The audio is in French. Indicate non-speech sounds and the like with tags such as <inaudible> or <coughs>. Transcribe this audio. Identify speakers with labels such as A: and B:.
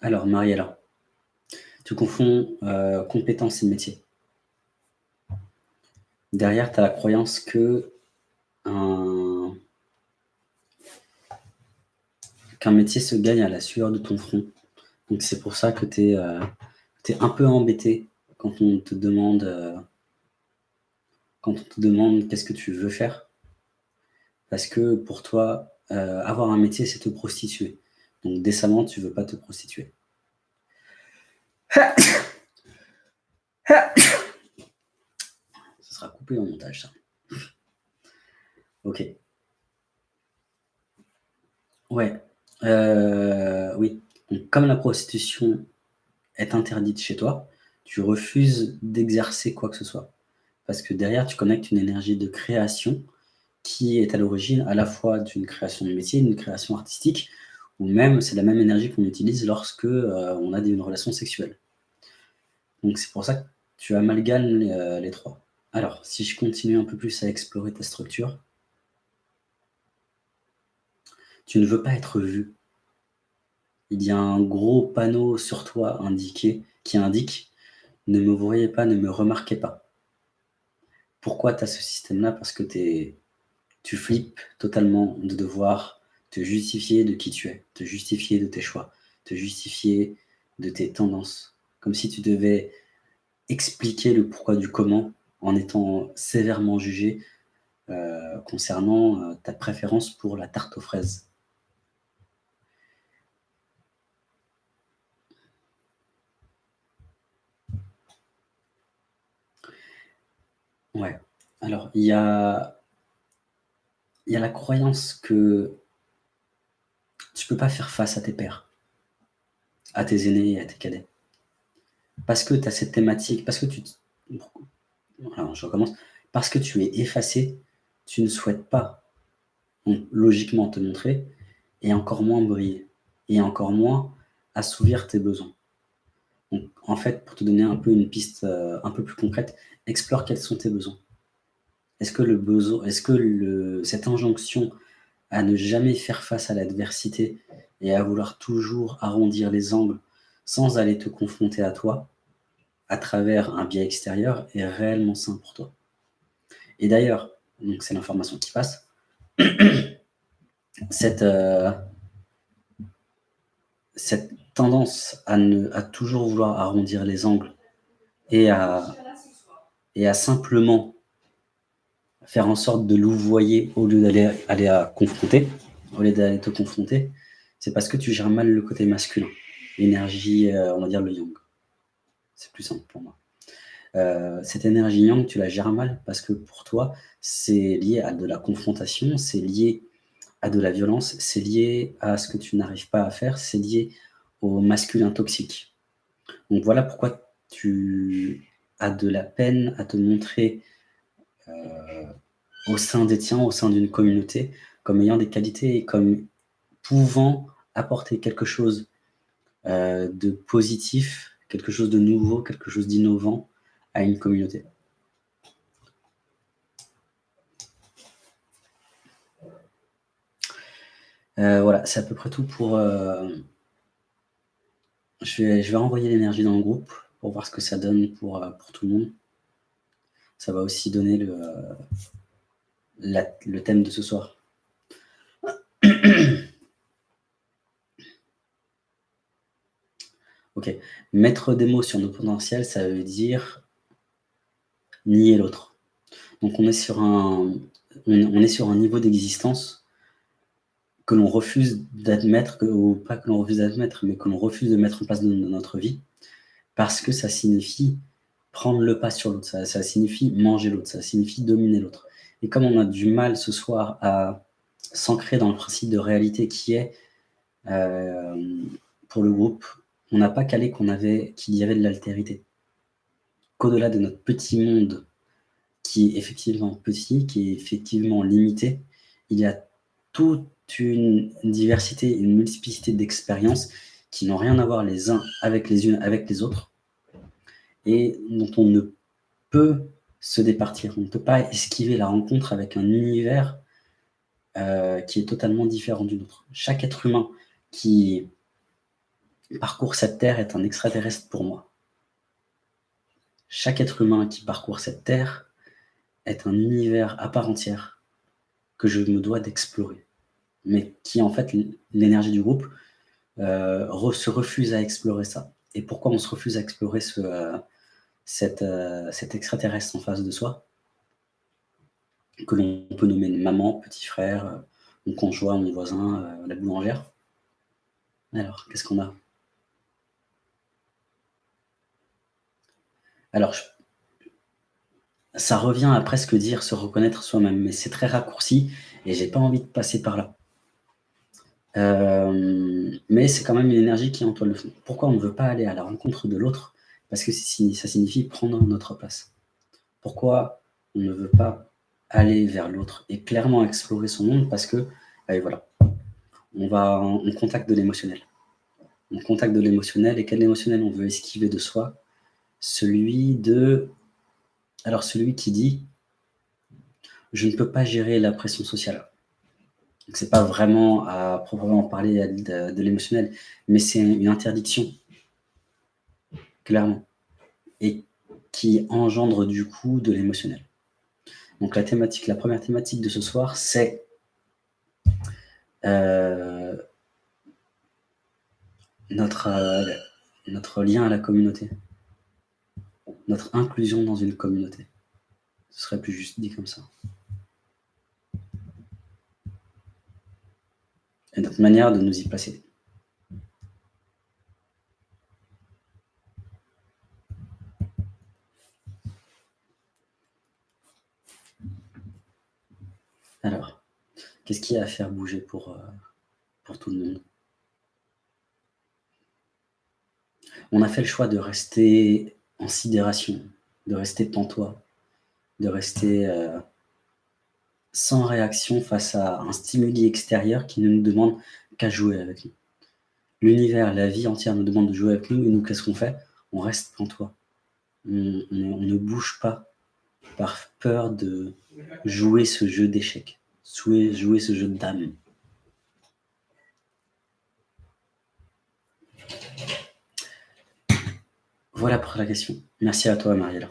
A: Alors, Mariella, tu confonds euh, compétence et métier. Derrière, tu as la croyance que qu'un métier se gagne à la sueur de ton front. Donc c'est pour ça que tu es, euh, un peu embêté quand on te demande euh, quand on te demande qu'est-ce que tu veux faire. Parce que pour toi, euh, avoir un métier, c'est te prostituer. Donc décemment, tu veux pas te prostituer. Ça sera coupé en montage, ça. Ok. Ouais. Euh, oui. comme la prostitution est interdite chez toi, tu refuses d'exercer quoi que ce soit. Parce que derrière, tu connectes une énergie de création qui est à l'origine à la fois d'une création de métier, d'une création artistique, ou même c'est la même énergie qu'on utilise lorsque euh, on a une relation sexuelle. Donc c'est pour ça que tu amalgames les, euh, les trois. Alors, si je continue un peu plus à explorer ta structure, tu ne veux pas être vu. Il y a un gros panneau sur toi indiqué qui indique « Ne me voyez pas, ne me remarquez pas ». Pourquoi tu as ce système-là? Parce que tu flippes totalement de devoir te justifier de qui tu es, te justifier de tes choix, te justifier de tes tendances. Comme si tu devais expliquer le pourquoi du comment en étant sévèrement jugé euh, concernant euh, ta préférence pour la tarte aux fraises. Ouais. Alors, il y a, il y a la croyance que tu peux pas faire face à tes pères, à tes aînés et à tes cadets. Parce que tu as cette thématique, parce que tu... Alors, je recommence. Parce que tu es effacé, tu ne souhaites pas logiquement te montrer, et encore moins briller, et encore moins assouvir tes besoins. Donc, en fait, pour te donner un peu une piste euh, un peu plus concrète, explore quels sont tes besoins. Est-ce que, le besoin, est -ce que cette injonction à ne jamais faire face à l'adversité et à vouloir toujours arrondir les angles sans aller te confronter à toi, à travers un biais extérieur, est réellement sain pour toi. Et d'ailleurs, c'est l'information qui passe, <clears throat> cette, euh, cette tendance à toujours vouloir arrondir les angles et à, et à simplement faire en sorte de louvoyer au lieu d'aller aller à confronter, au lieu d'aller te confronter, c'est parce que tu gères mal le côté masculin, l'énergie, euh, on va dire le yang. C'est plus simple pour moi. Euh, cette énergie yang, tu la gères mal parce que pour toi, c'est lié à de la confrontation, c'est lié à de la violence, c'est lié à ce que tu n'arrives pas à faire, c'est lié au masculin toxique. Donc voilà pourquoi tu as de la peine à te montrer au sein des tiens, au sein d'une communauté, comme ayant des qualités et comme pouvant apporter quelque chose euh, de positif, quelque chose de nouveau, quelque chose d'innovant à une communauté. Euh, voilà, c'est à peu près tout pour, je vais, je renvoyer l'énergie dans le groupe pour voir ce que ça donne euh, pour tout le monde. Ça va aussi donner le, thème de ce soir. <coughs> ok. Mettre des mots sur nos potentiels, ça veut dire nier l'autre. Donc on est sur un, on est sur un niveau d'existence que l'on refuse d'admettre, ou pas que l'on refuse d'admettre, mais que l'on refuse de mettre en place dans notre vie, parce que ça signifie prendre le pas sur l'autre, ça, signifie manger l'autre, ça signifie dominer l'autre. Et comme on a du mal ce soir à s'ancrer dans le principe de réalité qui est, euh, pour le groupe, on n'a pas calé qu'on avait qu'il y avait de l'altérité. Qu'au-delà de notre petit monde, qui est effectivement petit, qui est effectivement limité, il y a tout une diversité, une multiplicité d'expériences qui n'ont rien à voir les uns avec les unes avec les autres et dont on ne peut se départir. On ne peut pas esquiver la rencontre avec un univers euh, qui est totalement différent du nôtre. Chaque être humain qui parcourt cette terre est un extraterrestre pour moi. Chaque être humain qui parcourt cette terre est un univers à part entière que je me dois d'explorer. Mais qui, en fait, l'énergie du groupe euh, se refuse à explorer ça. Et pourquoi on se refuse à explorer euh, euh, cet extraterrestre en face de soi que l'on peut nommer maman, petit frère, mon conjoint, mon voisin, la boulangère? Alors, qu'est-ce qu'on a? Alors, ça revient à presque dire se reconnaître soi-même, mais c'est très raccourci et j'ai pas envie de passer par là. Euh, mais c'est quand même une énergie qui est en toi le fond. Pourquoi on ne veut pas aller à la rencontre de l'autre? Parce que ça signifie prendre notre place. Pourquoi on ne veut pas aller vers l'autre et clairement explorer son monde? Parce que, allez, voilà, on va en, contact de l'émotionnel. On contact de l'émotionnel, et quel émotionnel on veut esquiver de soi? Celui de... Alors celui qui dit « je ne peux pas gérer la pression sociale ». Ce n'est pas vraiment à proprement parler de, l'émotionnel, mais c'est une interdiction, clairement, et qui engendre du coup de l'émotionnel. Donc la thématique, la première thématique de ce soir, c'est euh, notre, euh, notre lien à la communauté, notre inclusion dans une communauté. Ce serait plus juste dit comme ça. Et notre manière de nous y placer. Alors, qu'est-ce qui a à faire bouger pour, euh, pour tout le monde? On a fait le choix de rester en sidération, de rester pantois, de rester euh, sans réaction face à un stimuli extérieur qui ne nous demande qu'à jouer avec nous. L'univers, la vie entière nous demande de jouer avec nous, et nous, qu'est-ce qu'on fait? On reste en toi. On, ne bouge pas par peur de jouer ce jeu d'échecs, jouer, ce jeu d'âme. Voilà pour la question. Merci à toi, Mariella.